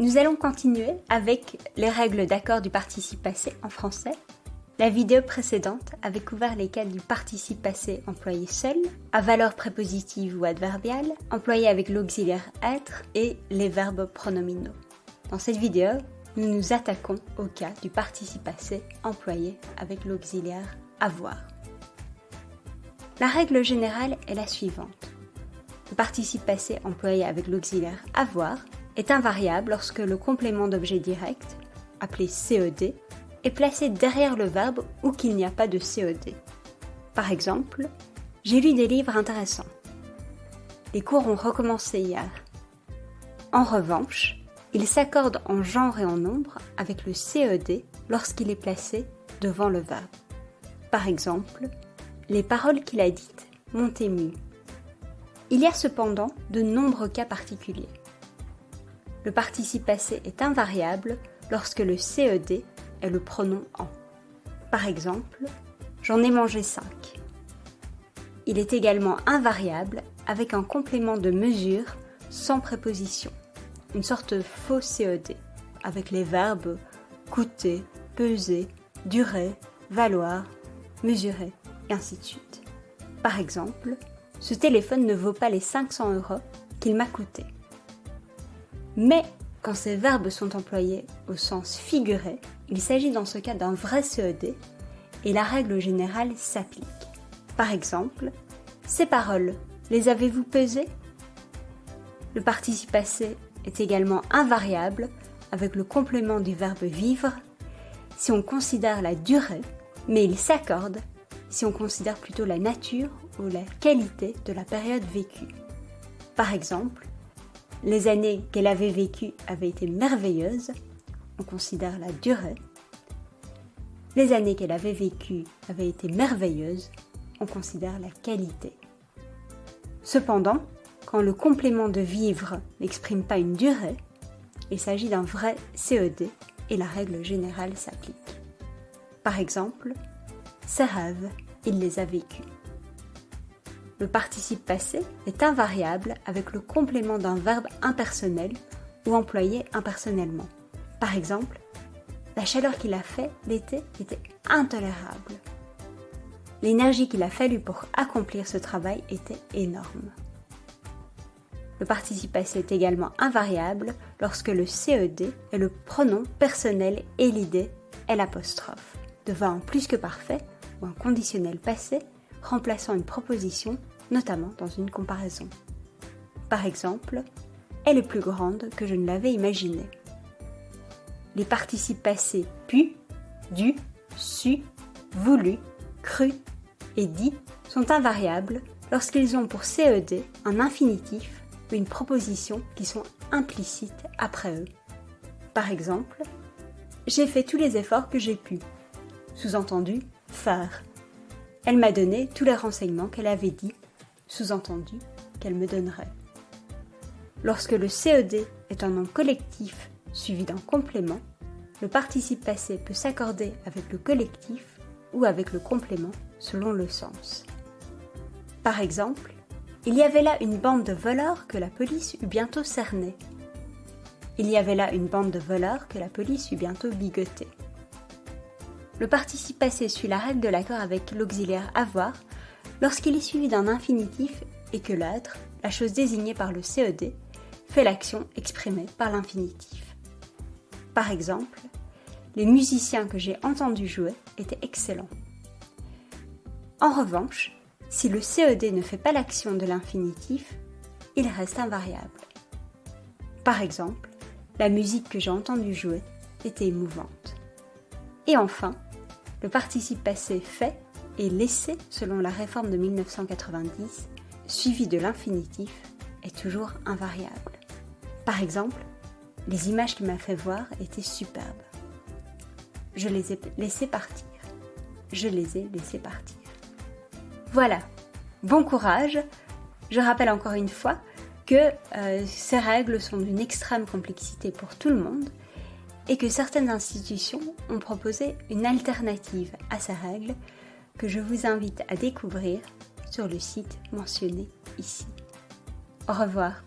Nous allons continuer avec les règles d'accord du participe passé en français. La vidéo précédente avait couvert les cas du participe passé employé seul, à valeur prépositive ou adverbiale, employé avec l'auxiliaire être et les verbes pronominaux. Dans cette vidéo, nous nous attaquons au cas du participe passé employé avec l'auxiliaire avoir. La règle générale est la suivante. Le participe passé employé avec l'auxiliaire avoir est invariable lorsque le complément d'objet direct, appelé CED, est placé derrière le verbe ou qu'il n'y a pas de CED. Par exemple, j'ai lu des livres intéressants. Les cours ont recommencé hier. En revanche, il s'accorde en genre et en nombre avec le CED lorsqu'il est placé devant le verbe. Par exemple, les paroles qu'il a dites m'ont ému. Il y a cependant de nombreux cas particuliers. Le participe passé est invariable lorsque le CED est le pronom en. Par exemple, j'en ai mangé 5. Il est également invariable avec un complément de mesure sans préposition, une sorte de faux CED, avec les verbes coûter, peser, durer, valoir, mesurer, et ainsi de suite. Par exemple, ce téléphone ne vaut pas les 500 euros qu'il m'a coûté. Mais quand ces verbes sont employés au sens figuré, il s'agit dans ce cas d'un vrai CED et la règle générale s'applique. Par exemple, ces paroles, les avez-vous pesées? Le participe passé est également invariable avec le complément du verbe vivre si on considère la durée, mais il s'accorde si on considère plutôt la nature ou la qualité de la période vécue. Par exemple, les années qu'elle avait vécues avaient été merveilleuses, on considère la durée. Les années qu'elle avait vécues avaient été merveilleuses, on considère la qualité. Cependant, quand le complément de vivre n'exprime pas une durée, il s'agit d'un vrai CED et la règle générale s'applique. Par exemple, ses rêves, il les a vécus. Le participe passé est invariable avec le complément d'un verbe impersonnel ou employé impersonnellement. Par exemple, la chaleur qu'il a fait l'été était intolérable. L'énergie qu'il a fallu pour accomplir ce travail était énorme. Le participe passé est également invariable lorsque le CED est le pronom personnel et l'idée est l'apostrophe, devant un plus que parfait ou un conditionnel passé remplaçant une proposition, notamment dans une comparaison. Par exemple, elle est plus grande que je ne l'avais imaginé. Les participes passés pu, dû, su, voulu, cru et dit sont invariables lorsqu'ils ont pour CED un infinitif ou une proposition qui sont implicites après eux. Par exemple, j'ai fait tous les efforts que j'ai pu. Sous-entendu, faire. Elle m'a donné tous les renseignements qu'elle avait dit, sous-entendu qu'elle me donnerait. Lorsque le CED est un nom collectif suivi d'un complément, le participe passé peut s'accorder avec le collectif ou avec le complément selon le sens. Par exemple, il y avait là une bande de voleurs que la police eut bientôt cernée. Il y avait là une bande de voleurs que la police eut bientôt bigotée. Le participe passé suit la règle de l'accord avec l'auxiliaire avoir lorsqu'il est suivi d'un infinitif et que l'être, la chose désignée par le CED, fait l'action exprimée par l'infinitif. Par exemple, les musiciens que j'ai entendus jouer étaient excellents. En revanche, si le CED ne fait pas l'action de l'infinitif, il reste invariable. Par exemple, la musique que j'ai entendue jouer était émouvante. Et enfin, le participe passé fait et laissé selon la réforme de 1990, suivi de l'infinitif, est toujours invariable. Par exemple, les images qu'il m'a fait voir étaient superbes. Je les ai laissées partir. Je les ai laissées partir. Voilà, bon courage. Je rappelle encore une fois que euh, ces règles sont d'une extrême complexité pour tout le monde et que certaines institutions ont proposé une alternative à ces règles que je vous invite à découvrir sur le site mentionné ici. Au revoir.